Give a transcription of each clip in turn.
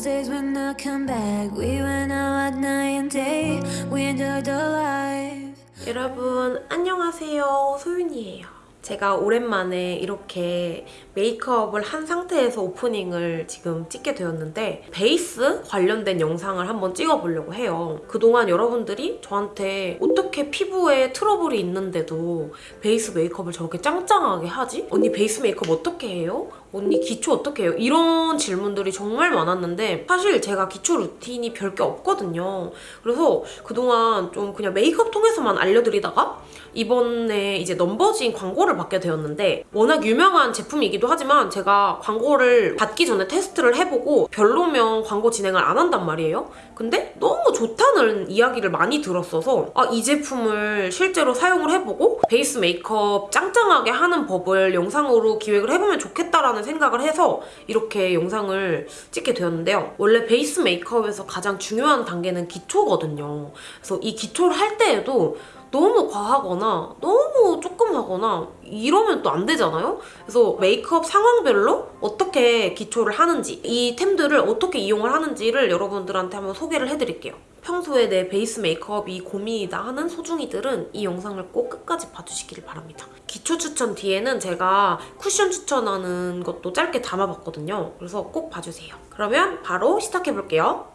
those days when I come back. We went out at night and day. We enjoyed the life. 여러분 안녕하세요 소윤이에요 제가 오랜만에 이렇게 메이크업을 한 상태에서 오프닝을 지금 찍게 되었는데 베이스 관련된 영상을 한번 찍어보려고 해요 그동안 여러분들이 저한테 어떻게 피부에 트러블이 있는데도 베이스 메이크업을 저렇게 짱짱하게 하지? 언니 베이스 메이크업 어떻게 해요? 언니 기초 어떻게 해요? 이런 질문들이 정말 많았는데 사실 제가 기초 루틴이 별게 없거든요. 그래서 그동안 좀 그냥 메이크업 통해서만 알려드리다가 이번에 이제 넘버진 광고를 받게 되었는데 워낙 유명한 제품이기도 하지만 제가 광고를 받기 전에 테스트를 해보고 별로면 광고 진행을 안 한단 말이에요. 근데 너무 좋다는 이야기를 많이 들었어서 아, 이 제품을 실제로 사용을 해보고 베이스 메이크업 짱짱하게 하는 법을 영상으로 기획을 해보면 좋겠다라는 생각을 해서 이렇게 영상을 찍게 되었는데요. 원래 베이스 메이크업에서 가장 중요한 단계는 기초거든요. 그래서 이 기초를 할 때에도 너무 과하거나 너무 조금 하거나 이러면 또 안 되잖아요? 그래서 메이크업 상황별로 어떻게 기초를 하는지 이 템들을 어떻게 이용을 하는지를 여러분들한테 한번 소개를 해드릴게요. 평소에 내 베이스 메이크업이 고민이다 하는 소중이들은 이 영상을 꼭 끝까지 봐주시기를 바랍니다. 기초 추천 뒤에는 제가 쿠션 추천하는 것도 짧게 담아봤거든요. 그래서 꼭 봐주세요. 그러면 바로 시작해볼게요.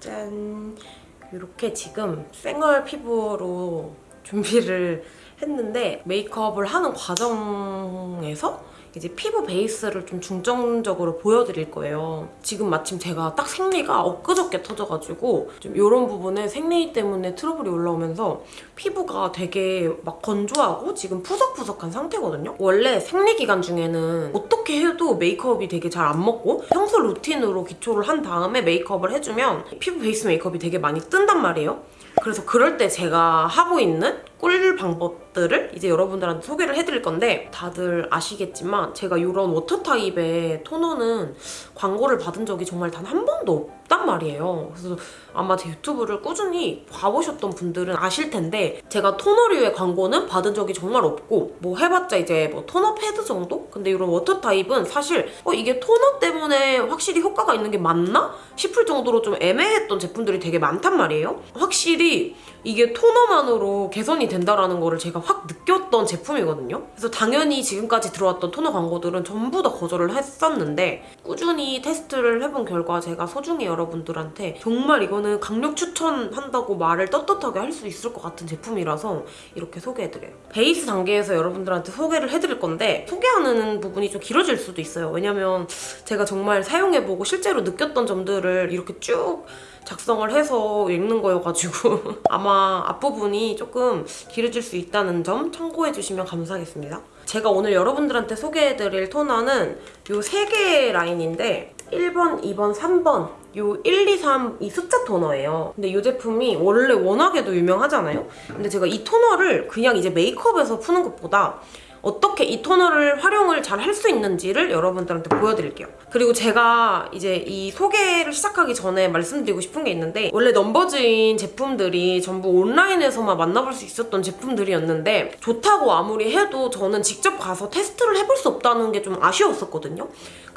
짠! 이렇게 지금 생얼 피부로 준비를 했는데 메이크업을 하는 과정에서 이제 피부 베이스를 좀 중점적으로 보여드릴 거예요. 지금 마침 제가 딱 생리가 엊그저께 터져가지고 좀 이런 부분에 생리 때문에 트러블이 올라오면서 피부가 되게 막 건조하고 지금 푸석푸석한 상태거든요. 원래 생리 기간 중에는 어떻게 해도 메이크업이 되게 잘 안 먹고 평소 루틴으로 기초를 한 다음에 메이크업을 해주면 피부 베이스 메이크업이 되게 많이 뜬단 말이에요. 그래서 그럴 때 제가 하고 있는 꿀 방법들을 이제 여러분들한테 소개를 해드릴 건데 다들 아시겠지만 제가 이런 워터 타입의 토너는 광고를 받은 적이 정말 단 한 번도 없단 말이에요. 그래서 아마 제 유튜브를 꾸준히 봐보셨던 분들은 아실 텐데 제가 토너류의 광고는 받은 적이 정말 없고 뭐 해봤자 이제 뭐 토너 패드 정도? 근데 이런 워터 타입은 사실 어 이게 토너 때문에 확실히 효과가 있는 게 맞나? 싶을 정도로 좀 애매했던 제품들이 되게 많단 말이에요. 확실히 이게 토너만으로 개선이 된다라는 거를 제가 확 느꼈던 제품이거든요. 그래서 당연히 지금까지 들어왔던 토너 광고들은 전부 다 거절을 했었는데 꾸준히 테스트를 해본 결과 제가 소중히 여러분들한테 정말 이거는 강력 추천한다고 말을 떳떳하게 할 수 있을 것 같은 제품이라서 이렇게 소개해드려요. 베이스 단계에서 여러분들한테 소개를 해드릴 건데 소개하는 부분이 좀 길어질 수도 있어요. 왜냐면 제가 정말 사용해보고 실제로 느꼈던 점들을 이렇게 쭉 작성을 해서 읽는 거여가지고 아마 앞부분이 조금 길어질 수 있다는 점 참고해주시면 감사하겠습니다. 제가 오늘 여러분들한테 소개해드릴 토너는 이세 개의 라인인데 1번, 2번, 3번 요 1, 2, 3 이 숫자 토너예요. 근데 이 제품이 원래 워낙에도 유명하잖아요. 근데 제가 이 토너를 그냥 이제 메이크업에서 푸는 것보다 어떻게 이 토너를 활용을 잘 할 수 있는지를 여러분들한테 보여드릴게요. 그리고 제가 이제 이 소개를 시작하기 전에 말씀드리고 싶은 게 있는데 원래 넘버즈인 제품들이 전부 온라인에서만 만나볼 수 있었던 제품들이었는데 좋다고 아무리 해도 저는 직접 가서 테스트를 해볼 수 없다는 게 좀 아쉬웠었거든요.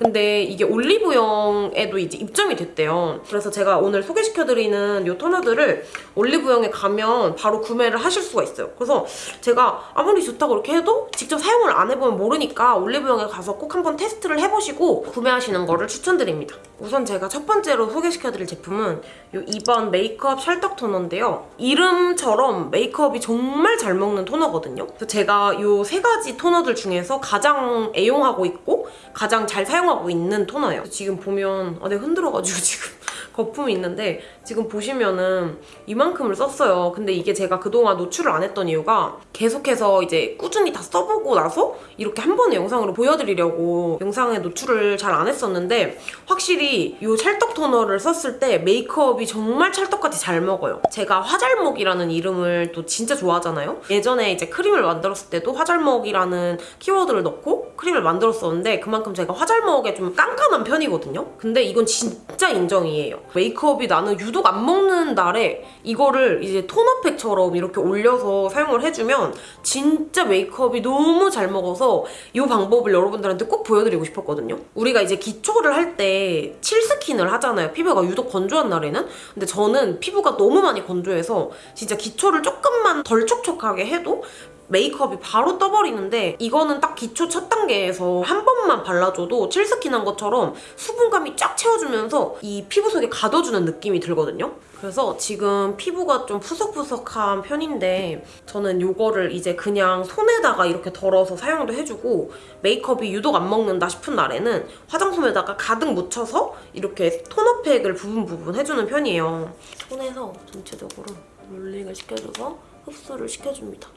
근데 이게 올리브영에도 이제 입점이 됐대요. 그래서 제가 오늘 소개시켜드리는 이 토너들을 올리브영에 가면 바로 구매를 하실 수가 있어요. 그래서 제가 아무리 좋다고 이렇게 해도 직접 사용을 안 해보면 모르니까 올리브영에 가서 꼭 한번 테스트를 해보시고 구매하시는 거를 추천드립니다. 우선 제가 첫 번째로 소개시켜드릴 제품은 이 2번 메이크업 찰떡 토너인데요. 이름처럼 메이크업이 정말 잘 먹는 토너거든요. 그래서 제가 이 세 가지 토너들 중에서 가장 애용하고 있고 가장 잘 사용하고 있는 토너예요. 지금 보면 아, 내가 흔들어가지고 지금 거품이 있는데 지금 보시면은 이만큼을 썼어요. 근데 이게 제가 그동안 노출을 안 했던 이유가 계속해서 이제 꾸준히 다 써보고 나서 이렇게 한 번의 영상으로 보여드리려고 영상에 노출을 잘 안 했었는데 확실히 이 찰떡 토너를 썼을 때 메이크업이 정말 찰떡같이 잘 먹어요. 제가 화잘먹이라는 이름을 또 진짜 좋아하잖아요. 예전에 이제 크림을 만들었을 때도 화잘먹이라는 키워드를 넣고 크림을 만들었었는데 그만큼 제가 화잘먹에 좀 깐깐한 편이거든요. 근데 이건 진짜 인정이에요. 메이크업이 나는 유독 안 먹는 날에 이거를 이제 토너팩처럼 이렇게 올려서 사용을 해주면 진짜 메이크업이 너무 잘 먹어서 이 방법을 여러분들한테 꼭 보여드리고 싶었거든요. 우리가 이제 기초를 할 때 칠스킨을 하잖아요. 피부가 유독 건조한 날에는. 근데 저는 피부가 너무 많이 건조해서 진짜 기초를 조금만 덜 촉촉하게 해도 메이크업이 바로 떠버리는데 이거는 딱 기초 첫 단계에서 한 번만 발라줘도 칠스킨 한 것처럼 수분감이 쫙 채워주면서 이 피부 속에 가둬주는 느낌이 들거든요. 그래서 지금 피부가 좀 푸석푸석한 편인데 저는 이거를 이제 그냥 손에다가 이렇게 덜어서 사용도 해주고 메이크업이 유독 안 먹는다 싶은 날에는 화장솜에다가 가득 묻혀서 이렇게 토너팩을 부분 부분 해주는 편이에요. 손에서 전체적으로 롤링을 시켜줘서 흡수를 시켜줍니다.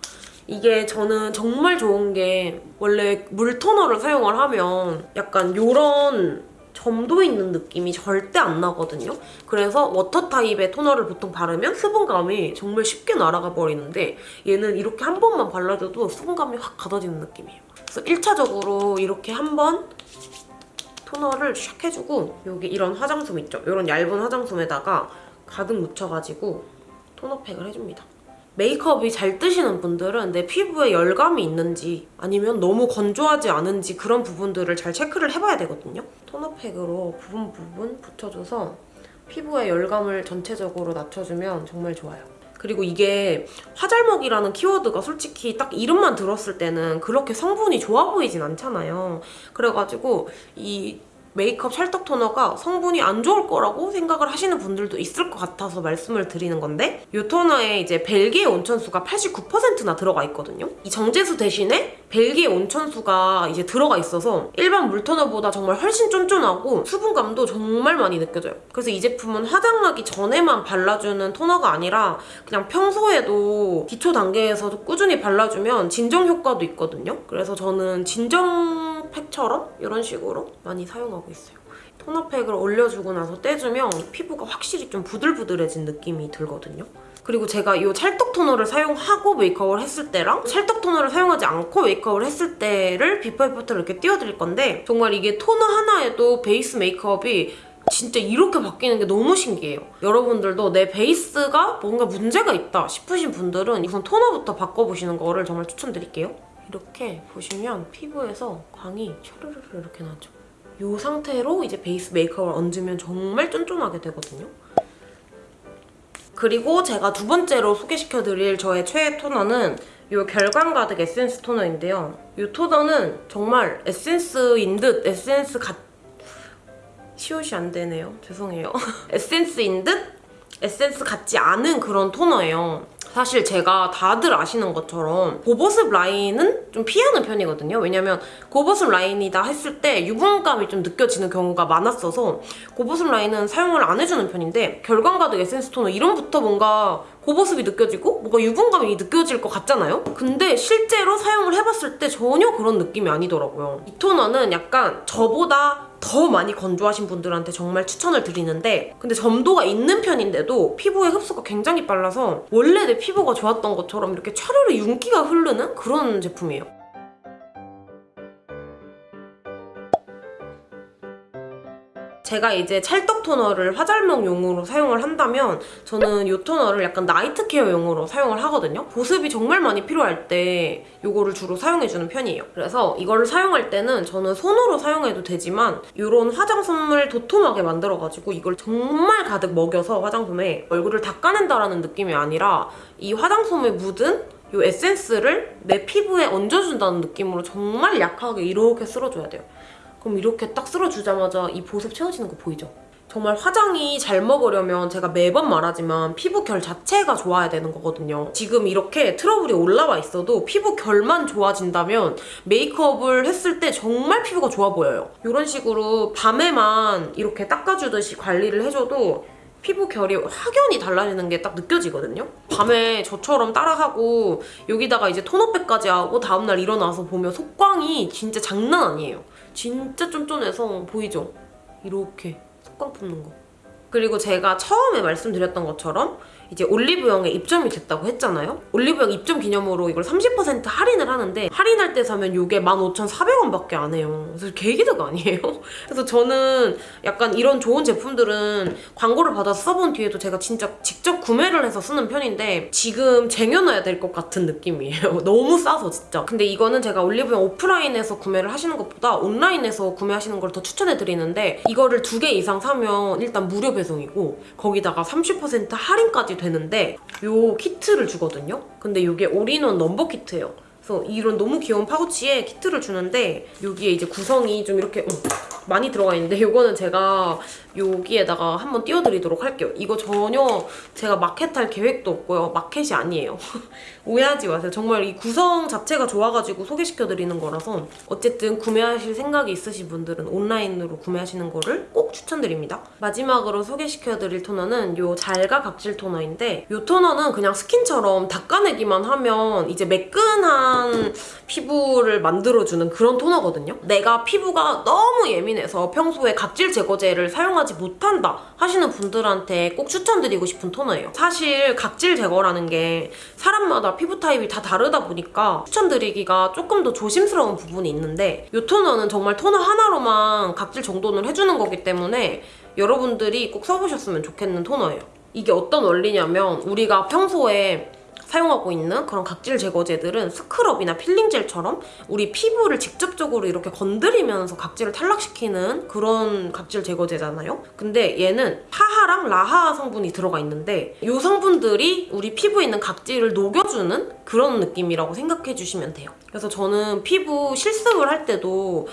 이게 저는 정말 좋은 게 원래 물 토너를 사용을 하면 약간 요런 점도 있는 느낌이 절대 안 나거든요. 그래서 워터 타입의 토너를 보통 바르면 수분감이 정말 쉽게 날아가 버리는데 얘는 이렇게 한 번만 발라줘도 수분감이 확 가둬지는 느낌이에요. 그래서 1차적으로 이렇게 한 번 토너를 샥 해주고 여기 이런 화장솜 있죠? 이런 얇은 화장솜에다가 가득 묻혀가지고 토너팩을 해줍니다. 메이크업이 잘 뜨시는 분들은 내 피부에 열감이 있는지 아니면 너무 건조하지 않은지 그런 부분들을 잘 체크를 해봐야 되거든요. 토너팩으로 부분 부분 붙여줘서 피부에 열감을 전체적으로 낮춰주면 정말 좋아요. 그리고 이게 화잘먹이라는 키워드가 솔직히 딱 이름만 들었을 때는 그렇게 성분이 좋아 보이진 않잖아요. 그래가지고 이 메이크업 찰떡 토너가 성분이 안 좋을 거라고 생각을 하시는 분들도 있을 것 같아서 말씀을 드리는 건데 이 토너에 이제 벨기에 온천수가 89%나 들어가 있거든요. 이 정제수 대신에 벨기에 온천수가 이제 들어가 있어서 일반 물 토너보다 정말 훨씬 쫀쫀하고 수분감도 정말 많이 느껴져요. 그래서 이 제품은 화장하기 전에만 발라주는 토너가 아니라 그냥 평소에도 기초 단계에서도 꾸준히 발라주면 진정 효과도 있거든요. 그래서 저는 진정 팩처럼 이런 식으로 많이 사용하고 있어요. 토너팩을 올려주고 나서 떼주면 피부가 확실히 좀 부들부들해진 느낌이 들거든요. 그리고 제가 이 찰떡 토너를 사용하고 메이크업을 했을 때랑 찰떡 토너를 사용하지 않고 메이크업을 했을 때를 before after를 이렇게 띄워드릴 건데 정말 이게 토너 하나에도 베이스 메이크업이 진짜 이렇게 바뀌는 게 너무 신기해요. 여러분들도 내 베이스가 뭔가 문제가 있다 싶으신 분들은 우선 토너부터 바꿔보시는 거를 정말 추천드릴게요. 이렇게 보시면 피부에서 광이 촤르르르 이렇게 나죠. 이 상태로 이제 베이스 메이크업을 얹으면 정말 쫀쫀하게 되거든요. 그리고 제가 두 번째로 소개시켜드릴 저의 최애 토너는 이 결광 가득 에센스 토너인데요. 이 토너는 정말 에센스인 듯 에센스 같... 시옷이 안 되네요. 죄송해요. 에센스인 듯 에센스 같지 않은 그런 토너예요. 사실 제가 다들 아시는 것처럼 고보습 라인은 좀 피하는 편이거든요. 왜냐면 고보습 라인이다 했을 때 유분감이 좀 느껴지는 경우가 많았어서 고보습 라인은 사용을 안 해주는 편인데 결광 가득 에센스 토너 이름부터 뭔가 고보습이 느껴지고 뭔가 유분감이 느껴질 것 같잖아요? 근데 실제로 사용을 해봤을 때 전혀 그런 느낌이 아니더라고요. 이 토너는 약간 저보다 더 많이 건조하신 분들한테 정말 추천을 드리는데 근데 점도가 있는 편인데도 피부의 흡수가 굉장히 빨라서 원래 내 피부가 좋았던 것처럼 이렇게 차르르 윤기가 흐르는 그런 제품이에요. 제가 이제 찰떡 토너를 화잘먹용으로 사용을 한다면 저는 이 토너를 약간 나이트 케어용으로 사용을 하거든요. 보습이 정말 많이 필요할 때 이거를 주로 사용해주는 편이에요. 그래서 이거를 사용할 때는 저는 손으로 사용해도 되지만 이런 화장솜을 도톰하게 만들어가지고 이걸 정말 가득 먹여서 화장솜에 얼굴을 닦아낸다라는 느낌이 아니라 이 화장솜에 묻은 이 에센스를 내 피부에 얹어준다는 느낌으로 정말 약하게 이렇게 쓸어줘야 돼요. 그럼 이렇게 딱 쓸어주자마자 이 보습 채워지는 거 보이죠? 정말 화장이 잘 먹으려면 제가 매번 말하지만 피부 결 자체가 좋아야 되는 거거든요. 지금 이렇게 트러블이 올라와 있어도 피부 결만 좋아진다면 메이크업을 했을 때 정말 피부가 좋아 보여요. 이런 식으로 밤에만 이렇게 닦아주듯이 관리를 해줘도 피부 결이 확연히 달라지는 게 딱 느껴지거든요. 밤에 저처럼 따라하고 여기다가 이제 톤업백까지 하고 다음날 일어나서 보면 속광이 진짜 장난 아니에요. 진짜 쫀쫀해서 보이죠? 이렇게 속광 붙는 거. 그리고 제가 처음에 말씀드렸던 것처럼 이제 올리브영에 입점이 됐다고 했잖아요. 올리브영 입점 기념으로 이걸 30% 할인을 하는데 할인할 때 사면 이게 15,400원밖에 안 해요. 그래서 개기드가 아니에요. 그래서 저는 약간 이런 좋은 제품들은 광고를 받아서 써본 뒤에도 제가 진짜 직접 구매를 해서 쓰는 편인데 지금 쟁여놔야 될 것 같은 느낌이에요. 너무 싸서 진짜. 근데 이거는 제가 올리브영 오프라인에서 구매를 하시는 것보다 온라인에서 구매하시는 걸 더 추천해 드리는데 이거를 두 개 이상 사면 일단 무료 배송이고 거기다가 30% 할인까지 되는데 요 키트를 주거든요. 근데 이게 올인원 넘버 키트예요. 그래서 이런 너무 귀여운 파우치에 키트를 주는데 여기에 이제 구성이 좀 이렇게 어, 많이 들어가 있는데 이거는 제가 여기에다가 한번 띄워드리도록 할게요. 이거 전혀 제가 마켓할 계획도 없고요. 마켓이 아니에요. 오해하지 마세요. 정말 이 구성 자체가 좋아가지고 소개시켜드리는 거라서 어쨌든 구매하실 생각이 있으신 분들은 온라인으로 구매하시는 거를 꼭 추천드립니다. 마지막으로 소개시켜드릴 토너는 요 잘가 각질 토너인데 요 토너는 그냥 스킨처럼 닦아내기만 하면 이제 매끈한 피부를 만들어주는 그런 토너거든요. 내가 피부가 너무 예민해서 평소에 각질 제거제를 사용하지 못한다 하시는 분들한테 꼭 추천드리고 싶은 토너예요. 사실 각질 제거라는 게 사람마다 피부 타입이 다 다르다 보니까 추천드리기가 조금 더 조심스러운 부분이 있는데 이 토너는 정말 토너 하나로만 각질 정돈을 해주는 거기 때문에 여러분들이 꼭 써보셨으면 좋겠는 토너예요. 이게 어떤 원리냐면 우리가 평소에 사용하고 있는 그런 각질 제거제들은 스크럽이나 필링젤처럼 우리 피부를 직접적으로 이렇게 건드리면서 각질을 탈락시키는 그런 각질 제거제잖아요. 근데 얘는 파하랑 라하 성분이 들어가 있는데 이 성분들이 우리 피부에 있는 각질을 녹여주는 그런 느낌이라고 생각해 주시면 돼요. 그래서 저는 피부 실습을 할 때도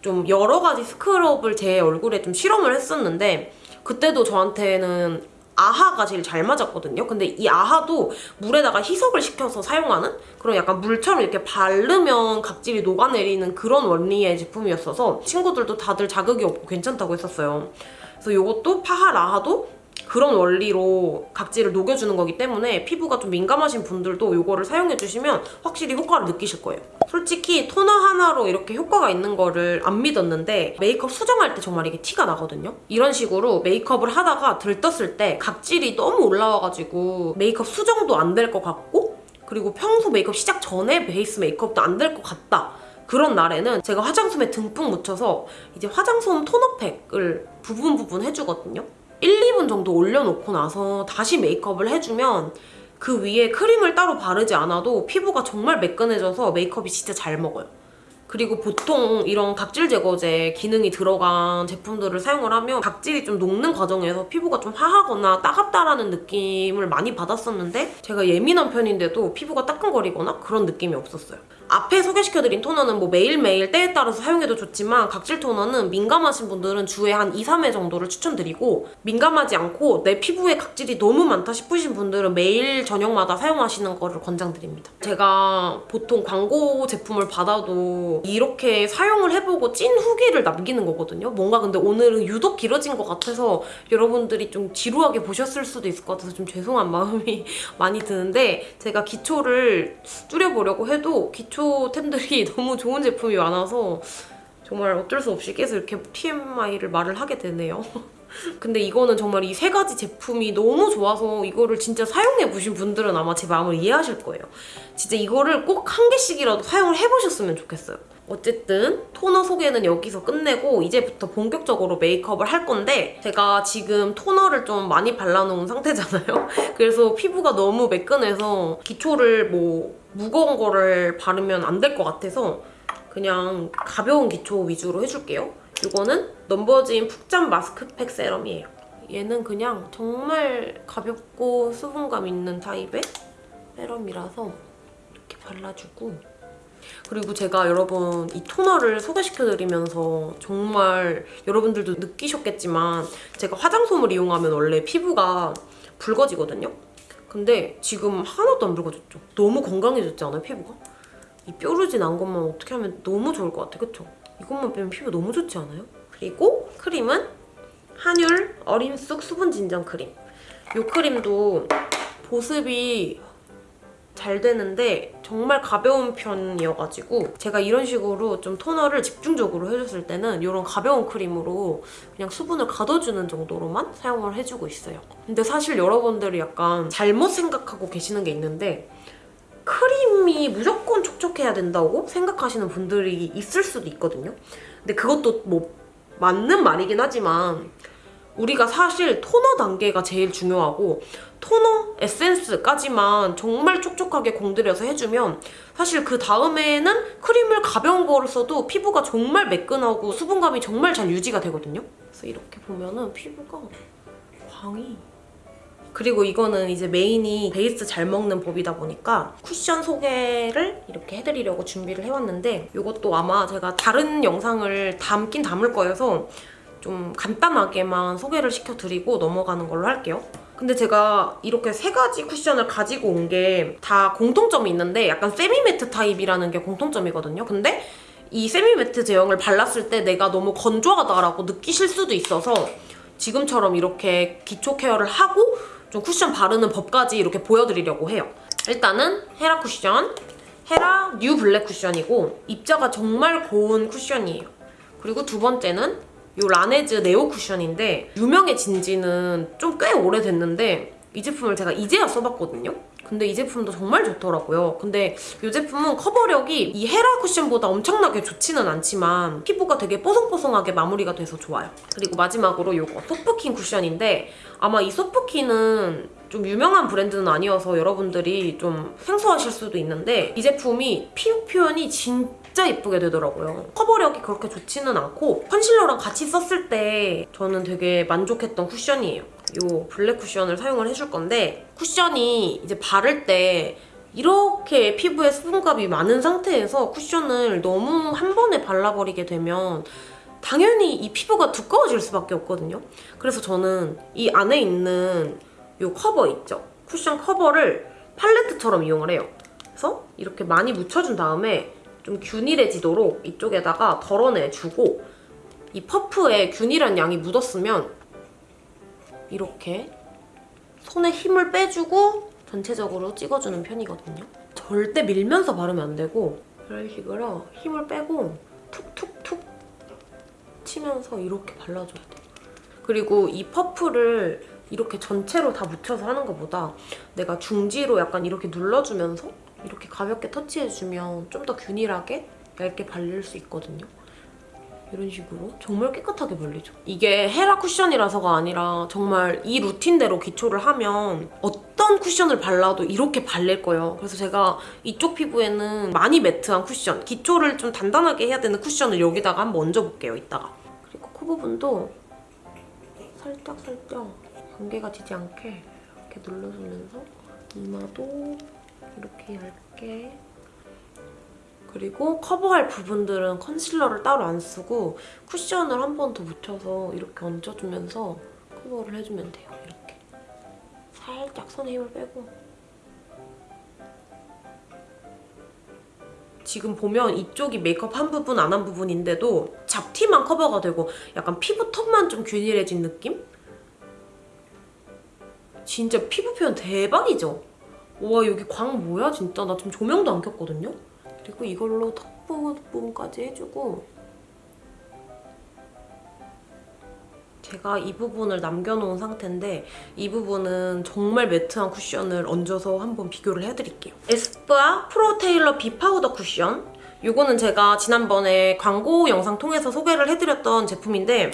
좀 여러 가지 스크럽을 제 얼굴에 좀 실험을 했었는데 그때도 저한테는 아하가 제일 잘 맞았거든요. 근데 이 아하도 물에다가 희석을 시켜서 사용하는 그런 약간 물처럼 이렇게 바르면 각질이 녹아내리는 그런 원리의 제품이었어서 친구들도 다들 자극이 없고 괜찮다고 했었어요. 그래서 이것도 파하 라하도 그런 원리로 각질을 녹여주는 거기 때문에 피부가 좀 민감하신 분들도 이거를 사용해주시면 확실히 효과를 느끼실 거예요. 솔직히 토너 하나로 이렇게 효과가 있는 거를 안 믿었는데 메이크업 수정할 때 정말 이게 티가 나거든요. 이런 식으로 메이크업을 하다가 들떴을 때 각질이 너무 올라와가지고 메이크업 수정도 안 될 것 같고 그리고 평소 메이크업 시작 전에 베이스 메이크업도 안 될 것 같다. 그런 날에는 제가 화장솜에 듬뿍 묻혀서 이제 화장솜 토너팩을 부분 부분 해주거든요. 1, 2분 정도 올려놓고 나서 다시 메이크업을 해주면 그 위에 크림을 따로 바르지 않아도 피부가 정말 매끈해져서 메이크업이 진짜 잘 먹어요. 그리고 보통 이런 각질 제거제 기능이 들어간 제품들을 사용을 하면 각질이 좀 녹는 과정에서 피부가 좀 화하거나 따갑다라는 느낌을 많이 받았었는데 제가 예민한 편인데도 피부가 따끔거리거나 그런 느낌이 없었어요. 앞에 소개시켜드린 토너는 뭐 매일매일 때에 따라서 사용해도 좋지만 각질 토너는 민감하신 분들은 주에 한 2, 3회 정도를 추천드리고 민감하지 않고 내 피부에 각질이 너무 많다 싶으신 분들은 매일 저녁마다 사용하시는 거를 권장드립니다. 제가 보통 광고 제품을 받아도 이렇게 사용을 해보고 찐 후기를 남기는 거거든요. 뭔가 근데 오늘은 유독 길어진 것 같아서 여러분들이 좀 지루하게 보셨을 수도 있을 것 같아서 좀 죄송한 마음이 많이 드는데 제가 기초를 줄여보려고 해도 기초 템들이 너무 좋은 제품이 많아서 정말 어쩔 수 없이 계속 이렇게 TMI를 말을 하게 되네요. 근데 이거는 정말 이 세 가지 제품이 너무 좋아서 이거를 진짜 사용해 보신 분들은 아마 제 마음을 이해하실 거예요. 진짜 이거를 꼭 한 개씩이라도 사용을 해보셨으면 좋겠어요. 어쨌든 토너 소개는 여기서 끝내고 이제부터 본격적으로 메이크업을 할 건데 제가 지금 토너를 좀 많이 발라놓은 상태잖아요. 그래서 피부가 너무 매끈해서 기초를 뭐 무거운 거를 바르면 안 될 것 같아서 그냥 가벼운 기초 위주로 해줄게요. 이거는 넘버진 푹잠 마스크팩 세럼이에요. 얘는 그냥 정말 가볍고 수분감 있는 타입의 세럼이라서 이렇게 발라주고 그리고 제가 여러분 이 토너를 소개시켜드리면서 정말 여러분들도 느끼셨겠지만 제가 화장솜을 이용하면 원래 피부가 붉어지거든요? 근데 지금 하나도 안 붉어졌죠? 너무 건강해졌지 않아요, 피부가? 이 뾰루지 난 것만 어떻게 하면 너무 좋을 것 같아, 그쵸? 이것만 빼면 피부 너무 좋지 않아요? 그리고 크림은 한율 어린 쑥 수분 진정 크림. 이 크림도 보습이 잘 되는데 정말 가벼운 편이어가지고 제가 이런 식으로 좀 토너를 집중적으로 해줬을 때는 이런 가벼운 크림으로 그냥 수분을 가둬주는 정도로만 사용을 해주고 있어요. 근데 사실 여러분들이 약간 잘못 생각하고 계시는 게 있는데 크림이 무조건 촉촉해야 된다고 생각하시는 분들이 있을 수도 있거든요. 근데 그것도 뭐 맞는 말이긴 하지만 우리가 사실 토너 단계가 제일 중요하고 토너 에센스까지만 정말 촉촉하게 공들여서 해주면 사실 그 다음에는 크림을 가벼운 거를 써도 피부가 정말 매끈하고 수분감이 정말 잘 유지가 되거든요. 그래서 이렇게 보면은 피부가 광이 그리고 이거는 이제 메인이 베이스 잘 먹는 법이다 보니까 쿠션 소개를 이렇게 해드리려고 준비를 해왔는데 이것도 아마 제가 다른 영상을 담긴 담을 거여서 좀 간단하게만 소개를 시켜드리고 넘어가는 걸로 할게요. 근데 제가 이렇게 세 가지 쿠션을 가지고 온 게 다 공통점이 있는데 약간 세미매트 타입이라는 게 공통점이거든요. 근데 이 세미매트 제형을 발랐을 때 내가 너무 건조하다라고 느끼실 수도 있어서 지금처럼 이렇게 기초 케어를 하고 좀 쿠션 바르는 법까지 이렇게 보여드리려고 해요. 일단은 헤라 쿠션, 헤라 뉴 블랙 쿠션이고 입자가 정말 고운 쿠션이에요. 그리고 두 번째는 이 라네즈 네오 쿠션인데 유명해진 지는 좀 꽤 오래됐는데 이 제품을 제가 이제야 써봤거든요. 근데 이 제품도 정말 좋더라고요. 근데 이 제품은 커버력이 이 헤라 쿠션보다 엄청나게 좋지는 않지만 피부가 되게 뽀송뽀송하게 마무리가 돼서 좋아요. 그리고 마지막으로 이거 소프킨 쿠션인데 아마 이 소프킨은 좀 유명한 브랜드는 아니어서 여러분들이 좀 생소하실 수도 있는데 이 제품이 피부 표현이 진짜 예쁘게 되더라고요. 커버력이 그렇게 좋지는 않고 컨실러랑 같이 썼을 때 저는 되게 만족했던 쿠션이에요. 이 블랙 쿠션을 사용을 해줄 건데 쿠션이 이제 바를 때 이렇게 피부에 수분감이 많은 상태에서 쿠션을 너무 한 번에 발라버리게 되면 당연히 이 피부가 두꺼워질 수밖에 없거든요. 그래서 저는 이 안에 있는 이 커버 있죠? 쿠션 커버를 팔레트처럼 이용을 해요. 그래서 이렇게 많이 묻혀준 다음에 좀 균일해지도록 이쪽에다가 덜어내주고 이 퍼프에 균일한 양이 묻었으면 이렇게 손에 힘을 빼주고 전체적으로 찍어주는 편이거든요. 절대 밀면서 바르면 안 되고 이런 식으로 힘을 빼고 툭툭툭 치면서 이렇게 발라줘야 돼요. 그리고 이 퍼프를 이렇게 전체로 다 묻혀서 하는 것보다 내가 중지로 약간 이렇게 눌러주면서 이렇게 가볍게 터치해주면 좀 더 균일하게 얇게 발릴 수 있거든요. 이런 식으로 정말 깨끗하게 발리죠. 이게 헤라 쿠션이라서가 아니라 정말 이 루틴대로 기초를 하면 어떤 쿠션을 발라도 이렇게 발릴 거예요. 그래서 제가 이쪽 피부에는 많이 매트한 쿠션, 기초를 좀 단단하게 해야 되는 쿠션을 여기다가 한번 얹어볼게요, 이따가. 그리고 코 부분도 살짝 살짝 안개가 지지 않게 이렇게 눌러주면서 이마도 이렇게 얇게 그리고 커버할 부분들은 컨실러를 따로 안 쓰고 쿠션을 한 번 더 묻혀서 이렇게 얹어주면서 커버를 해주면 돼요. 이렇게. 살짝 손에 힘을 빼고 지금 보면 이쪽이 메이크업 한 부분 안 한 부분인데도 잡티만 커버가 되고 약간 피부 톤만 좀 균일해진 느낌? 진짜 피부 표현 대박이죠? 와 여기 광 뭐야 진짜 나 지금 조명도 안 켰거든요? 그리고 이걸로 턱 부분까지 해주고 제가 이 부분을 남겨놓은 상태인데 이 부분은 정말 매트한 쿠션을 얹어서 한번 비교를 해드릴게요. 에스쁘아 프로 테일러 비 파우더 쿠션 이거는 제가 지난번에 광고 영상 통해서 소개를 해드렸던 제품인데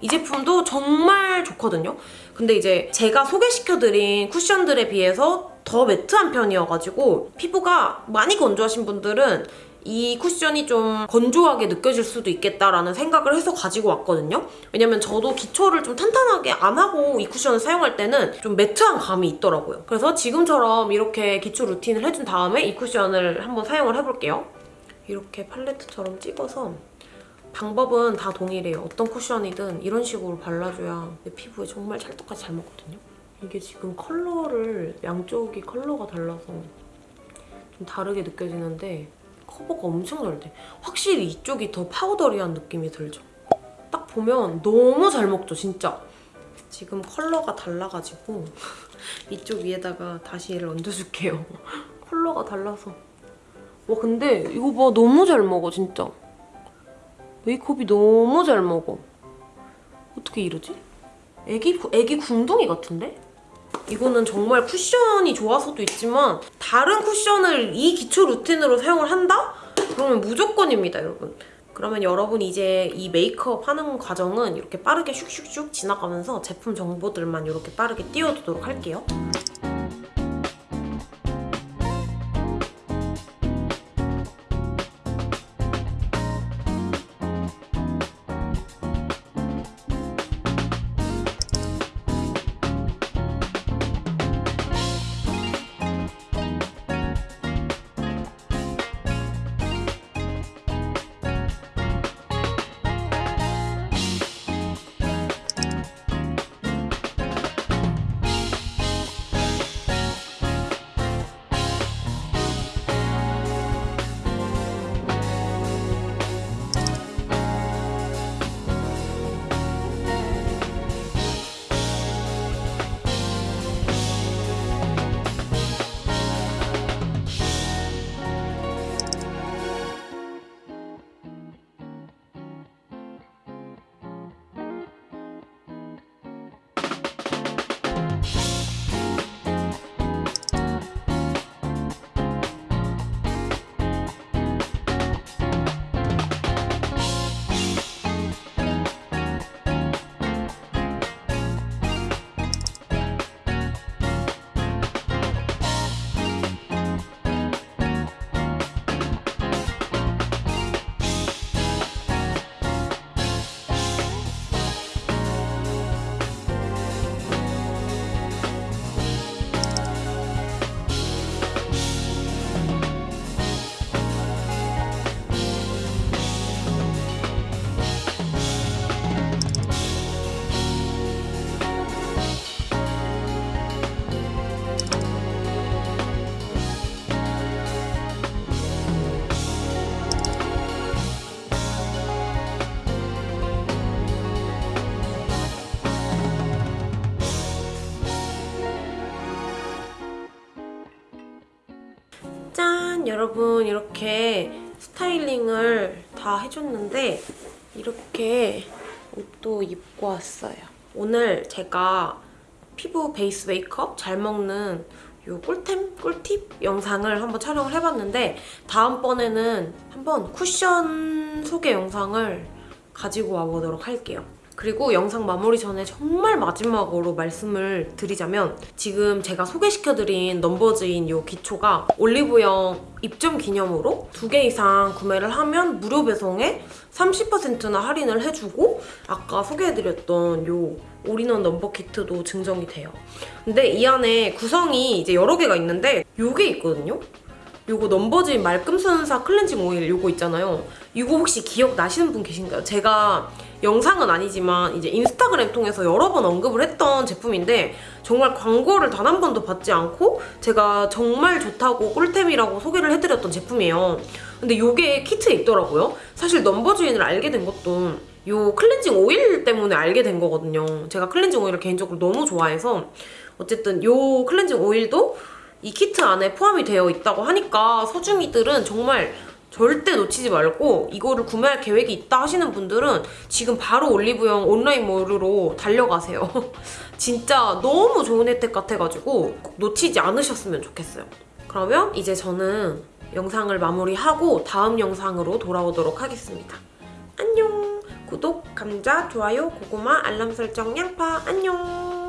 이 제품도 정말 좋거든요. 근데 이제 제가 소개시켜드린 쿠션들에 비해서 더 매트한 편이어가지고 피부가 많이 건조하신 분들은 이 쿠션이 좀 건조하게 느껴질 수도 있겠다라는 생각을 해서 가지고 왔거든요. 왜냐면 저도 기초를 좀 탄탄하게 안 하고 이 쿠션을 사용할 때는 좀 매트한 감이 있더라고요. 그래서 지금처럼 이렇게 기초 루틴을 해준 다음에 이 쿠션을 한번 사용을 해볼게요. 이렇게 팔레트처럼 찍어서 방법은 다 동일해요. 어떤 쿠션이든 이런 식으로 발라줘야 내 피부에 정말 찰떡같이 잘 먹거든요. 이게 지금 컬러를 양쪽이 컬러가 달라서 좀 다르게 느껴지는데 커버가 엄청 잘 돼. 확실히 이쪽이 더 파우더리한 느낌이 들죠? 딱 보면 너무 잘 먹죠, 진짜. 지금 컬러가 달라가지고 이쪽 위에다가 다시 얘를 얹어줄게요. 컬러가 달라서 와 근데 이거 봐 너무 잘 먹어 진짜 메이크업이 너무 잘 먹어 어떻게 이러지? 애기, 구- 애기 궁둥이 같은데? 이거는 정말 쿠션이 좋아서도 있지만 다른 쿠션을 이 기초 루틴으로 사용을 한다? 그러면 무조건입니다 여러분 그러면 여러분 이제 이 메이크업 하는 과정은 이렇게 빠르게 슉슉슉 지나가면서 제품 정보들만 이렇게 빠르게 띄워두도록 할게요 여러분 이렇게 스타일링을 다 해줬는데 이렇게 옷도 입고 왔어요. 오늘 제가 피부 베이스 메이크업 잘 먹는 요 꿀템? 꿀팁 영상을 한번 촬영을 해봤는데 다음번에는 한번 쿠션 소개 영상을 가지고 와보도록 할게요. 그리고 영상 마무리 전에 정말 마지막으로 말씀을 드리자면 지금 제가 소개시켜드린 넘버즈인 이 기초가 올리브영 입점 기념으로 두 개 이상 구매를 하면 무료 배송에 30%나 할인을 해주고 아까 소개해드렸던 요 올인원 넘버 키트도 증정이 돼요. 근데 이 안에 구성이 이제 여러 개가 있는데 요게 있거든요. 요거 넘버즈인 말끔순삭 클렌징 오일 요거 있잖아요. 이거 혹시 기억나시는 분 계신가요? 제가 영상은 아니지만 이제 인스타그램 통해서 여러 번 언급을 했던 제품인데 정말 광고를 단 한 번도 받지 않고 제가 정말 좋다고 꿀템이라고 소개를 해드렸던 제품이에요. 근데 요게 키트에 있더라고요. 사실 넘버즈인을 알게 된 것도 요 클렌징 오일 때문에 알게 된 거거든요. 제가 클렌징 오일을 개인적으로 너무 좋아해서 어쨌든 요 클렌징 오일도 이 키트 안에 포함이 되어 있다고 하니까 소중이들은 정말 절대 놓치지 말고 이거를 구매할 계획이 있다 하시는 분들은 지금 바로 올리브영 온라인 몰으로 달려가세요. 진짜 너무 좋은 혜택 같아가지고 꼭 놓치지 않으셨으면 좋겠어요. 그러면 이제 저는 영상을 마무리하고 다음 영상으로 돌아오도록 하겠습니다. 안녕! 구독, 감자, 좋아요, 고구마, 알람 설정, 양파 안녕!